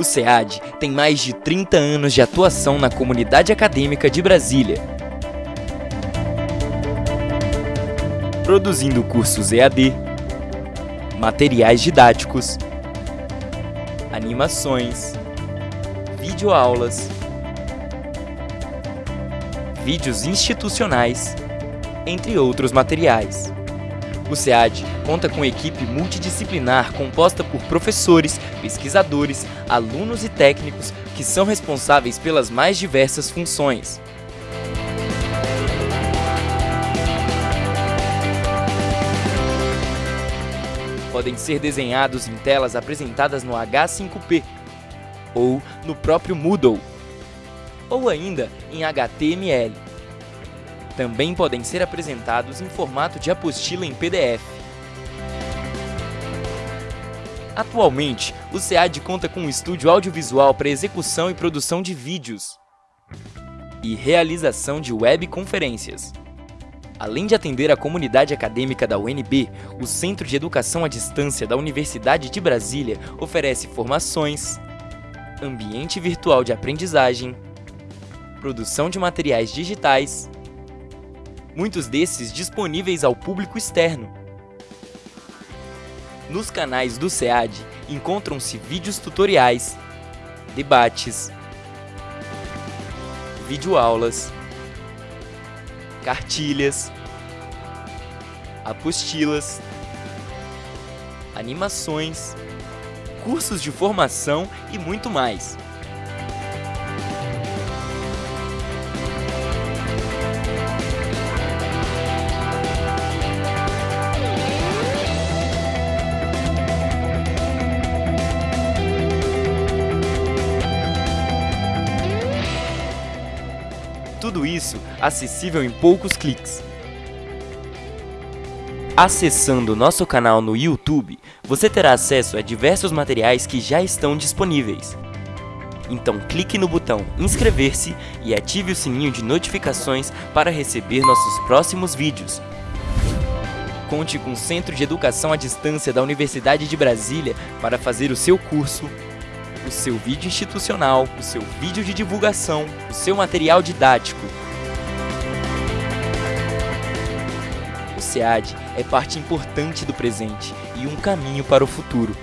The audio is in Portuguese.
O SEAD tem mais de 30 anos de atuação na comunidade acadêmica de Brasília. Produzindo cursos EAD, materiais didáticos, animações, videoaulas, vídeos institucionais, entre outros materiais. O SEAD conta com equipe multidisciplinar composta por professores, pesquisadores, alunos e técnicos que são responsáveis pelas mais diversas funções. Podem ser desenhados em telas apresentadas no H5P ou no próprio Moodle, ou ainda em HTML também podem ser apresentados em formato de apostila em PDF. Atualmente, o SEAD conta com um estúdio audiovisual para execução e produção de vídeos e realização de webconferências. Além de atender a comunidade acadêmica da UNB, o Centro de Educação à Distância da Universidade de Brasília oferece formações, ambiente virtual de aprendizagem, produção de materiais digitais muitos desses disponíveis ao público externo. Nos canais do SEAD encontram-se vídeos tutoriais, debates, videoaulas, cartilhas, apostilas, animações, cursos de formação e muito mais. Tudo isso acessível em poucos cliques. Acessando nosso canal no YouTube, você terá acesso a diversos materiais que já estão disponíveis. Então clique no botão inscrever-se e ative o sininho de notificações para receber nossos próximos vídeos. Conte com o Centro de Educação à Distância da Universidade de Brasília para fazer o seu curso o seu vídeo institucional, o seu vídeo de divulgação, o seu material didático. O SEAD é parte importante do presente e um caminho para o futuro.